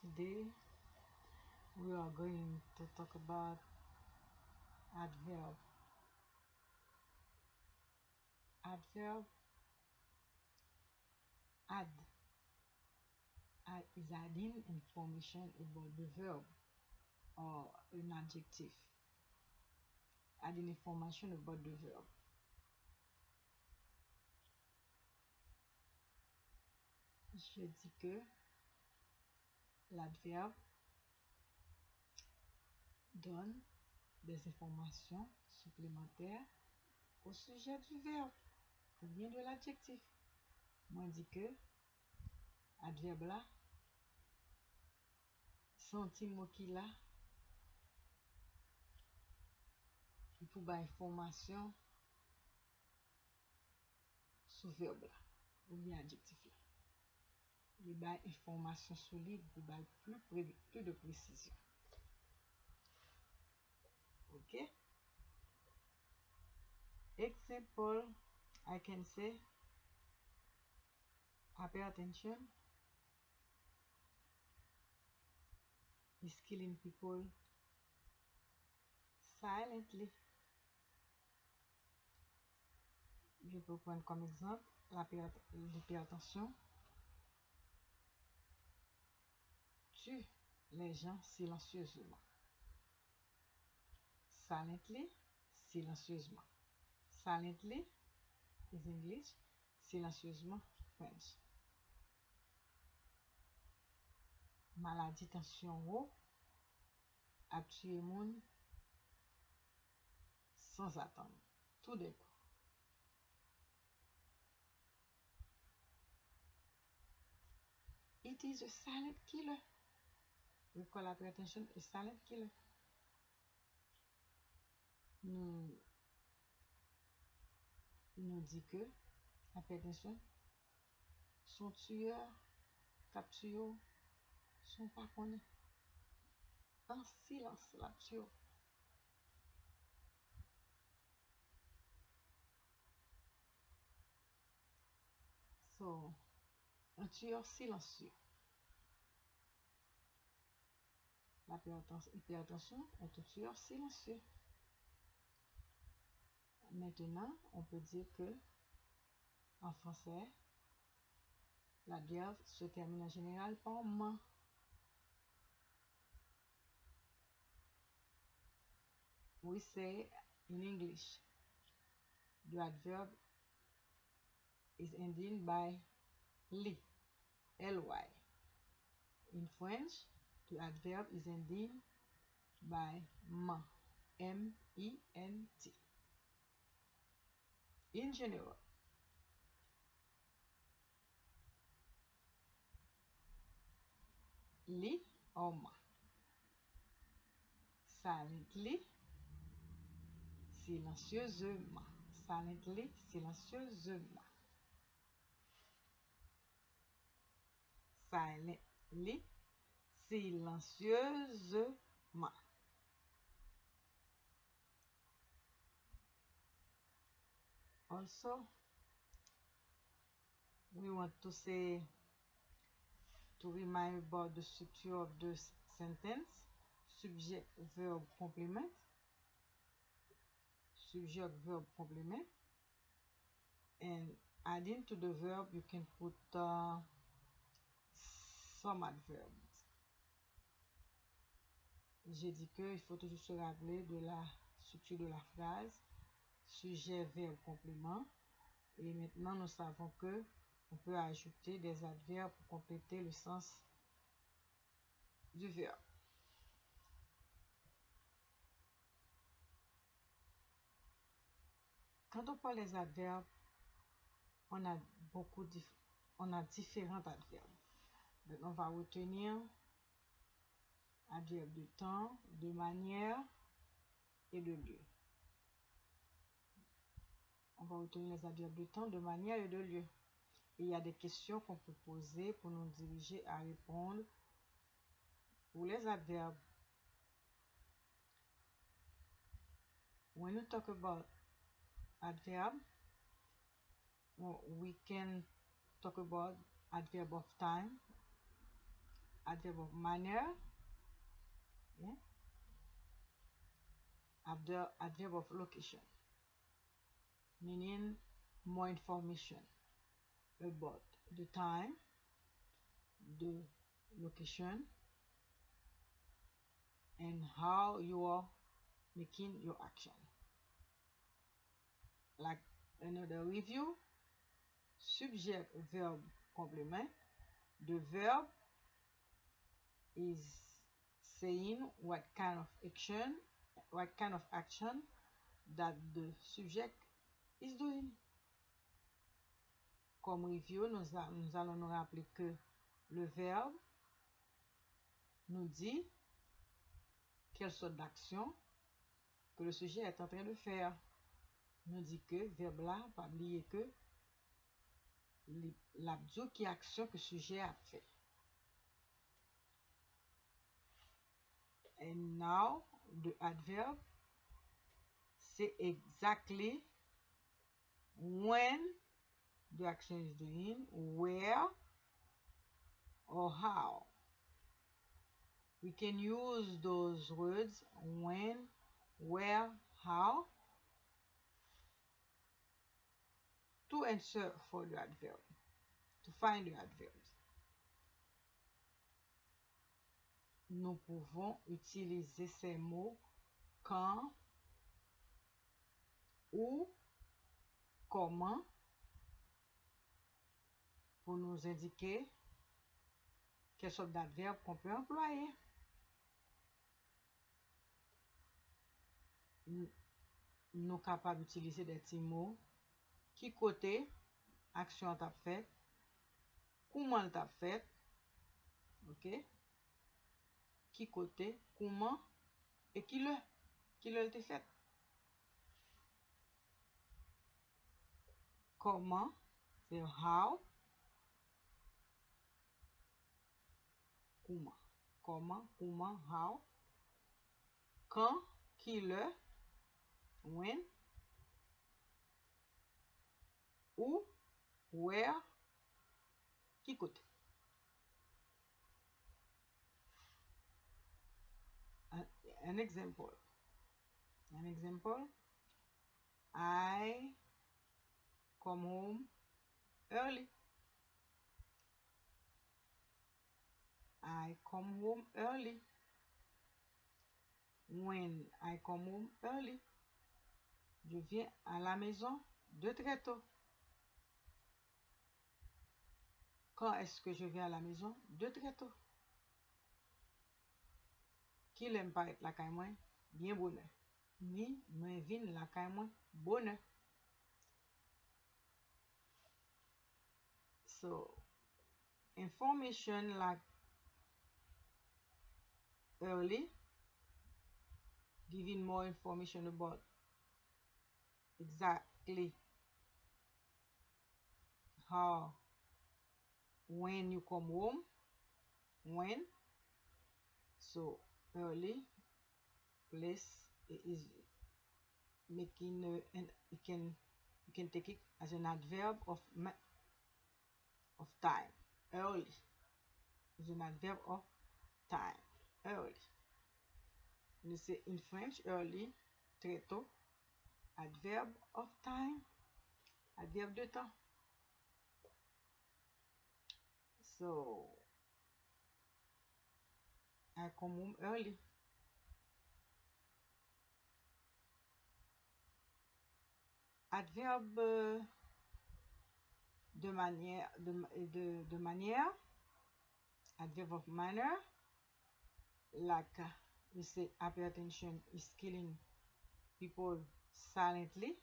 Today we are going to talk about adverb. Adverb add add is adding information about the verb or an adjective. Adding information about the verb. Je dis que l'adverbe donne des informations supplémentaires au sujet du verbe ou bien de l'adjectif. Moi, dit que adverbe là, senti mot qui là, il faut avoir information sur verbe là ou bien adjectif là. Il y a information solide, il y a plus, de précision. Okay. Example, I can say, pay attention. He's killing people silently. Je peux prendre comme exemple la l'hypertension. tue les gens silencieusement. Silently, silencieusement. Silently is English, silencieusement French. Maladie tension haut a tué moun sans attendre, Tout d'un coup. It is a silent killer. We call attention a silent killer nous, nous dit que, attention, son tueur, capture, son pas connaît. En silence, la tueur. So, un tueur silencieux. L'hypertension est tueur silencieux. Maintenant, on peut dire que en français, l'adverbe se termine en général par ma. We say in English, the adverb is ending by li, ly. In French, the adverb is ending by ma, m-e-n-t. in general. Li oma. Silently, silencieusement. Silently, silencieusement. Silently, silencieusement. also we want to say to remind about the structure of the sentence. Subject verb complement. Subject verb complement. And adding to the verb you can put uh, some adverbs j'ai dit que il faut toujours se rappeler de la structure de la phrase sujet, verbe, complément. Et maintenant, nous savons que on peut ajouter des adverbes pour compléter le sens du verbe. Quand on parle des adverbes, on a beaucoup on a différents adverbes. Donc, on va retenir adverbe de temps, de manière et de lieu on va retenir les adverbes de temps, de manière et de lieu. Et il y a des questions qu'on peut poser pour nous diriger à répondre pour les adverbes. When we talk about adverb, we can talk about adverb of time, adverb of manner. Yeah. After adverb of location, meaning more information about the time, the location, and how you are making your action. Like another review, subject, verb, complement. The verb is saying what kind of action, what kind of action that the subject is doing. Comme review, nous, allons nous rappeler que le verbe nous dit quelle sorte d'action que le sujet est en train de faire. Nous dit que verbe là, pas oublier que l'abdo qui action que le sujet a fait. And now the adverb say exactly when the action is doing, where or how. We can use those words when, where, how to answer for the adverb, to find the adverbs. nous pouvons utiliser ces mots quand, où, comment pour nous indiquer quelle sorte d'adverbe qu'on peut employer. Nous capables d'utiliser des petits mots qui côté action t'a fait, comment t'a fait, ok? Qui côté, comment et qui le, qui le été fait. Comment, c'est how, comment, comment, comment, how, quand, qui le, when, où, where, qui côté. An, example. An example. I come home early. I come home early. When I come home early, je viens à la maison de très tôt. Quand est-ce que je viens à la maison de très tôt? ki lem paret lakay mwen, bien bonè. Ni mwen vin lakay mwen, bonè. So, information like early, giving more information about exactly how, when you come home, when. So, early, place is making, and you can you can take it as an adverb of of time. Early is an adverb of time. Early. You say in French, early, très tôt. Adverb of time. Adverbe de temps. So, Home early. Adverbe de manière, de, de, de manière, adverb of manner, like we say hypertension is killing people silently.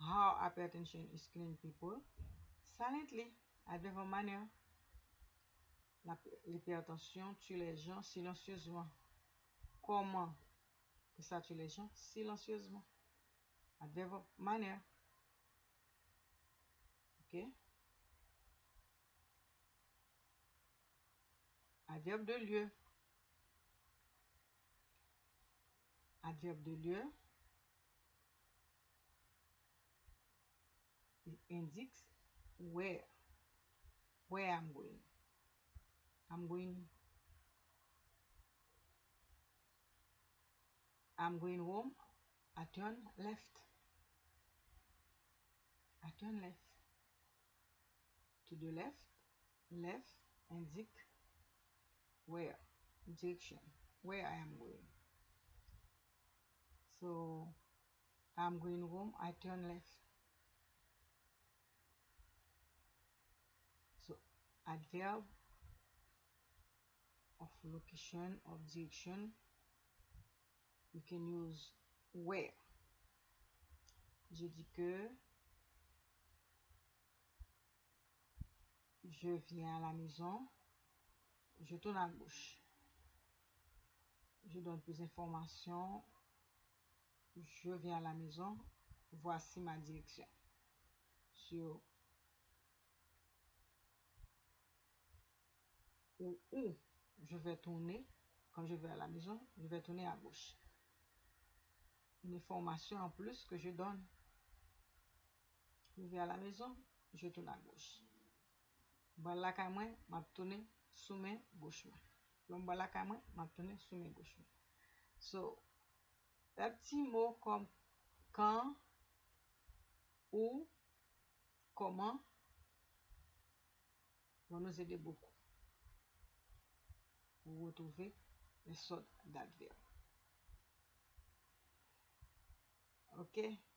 How hypertension is killing people silently, adverb of manner. L'hypertension tue les gens silencieusement. Comment ça tue les gens silencieusement? Adverb of manner. Ok? Adverbe de lieu. Adverbe de lieu. It indicates where. Where I'm going. I'm going I'm going home. I turn left. I turn left. To the left left and zig where? Direction where I am going. So I'm going home. I turn left. So adverb of location of direction you can use where? Je dis que je viens à la maison je tourne à gauche je donne plus d'informations je viens à la maison voici ma direction. Sur où, je vais tourner quand je vais à la maison je vais tourner à gauche une information en plus que je donne. Je vais à la maison, je tourne à gauche. Bon la ka tourné sous main gauche. L'on bon la tourné sous main gauche. So, les petits mots comme quand, où, comment vont nous aider beaucoup pour retrouver les sortes d'adverbes. ok?